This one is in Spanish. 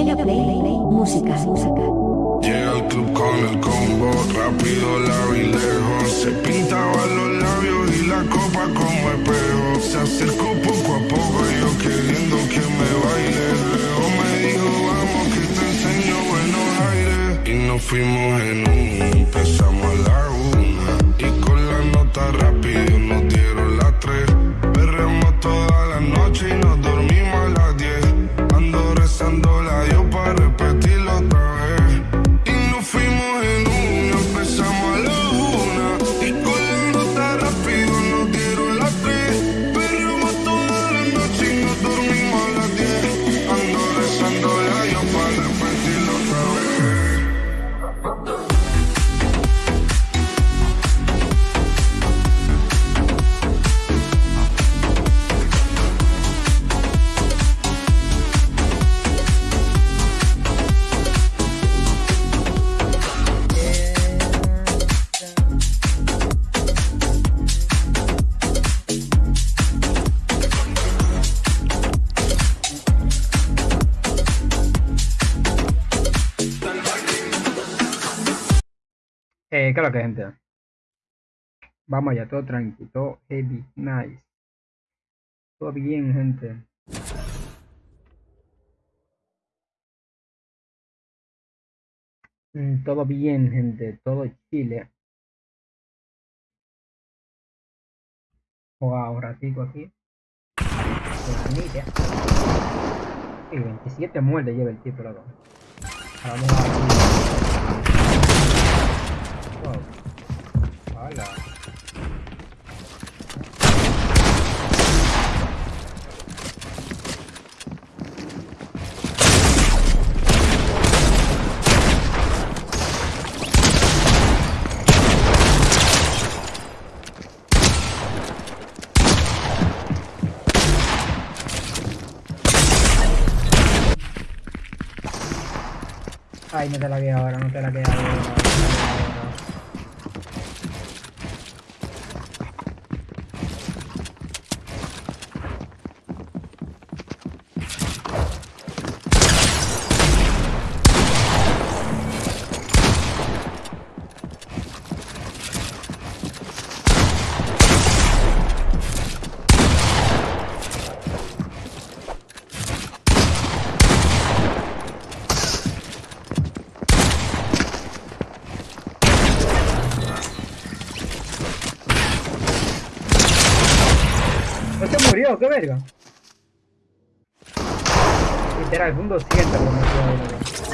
Música, música. Llega al club con el combo, rápido, largo y lejos. Se pintaba los labios y la copa como espejo. Se acercó poco a poco, yo queriendo que me baile. Luego me dijo, vamos que te enseño buenos aires. Y nos fuimos en un, empezamos Eh, claro que gente. Vamos allá, todo tranquilo, todo heavy, nice. Todo bien, gente. Mm, Todo bien, gente, todo chile. Un ratico aquí. Y 27 muertes lleva el. Ahora Vamos a Wow. Hola. Ay, no te la queda ahora, no te la queda murió, qué verga. Literal, un 200 lo metió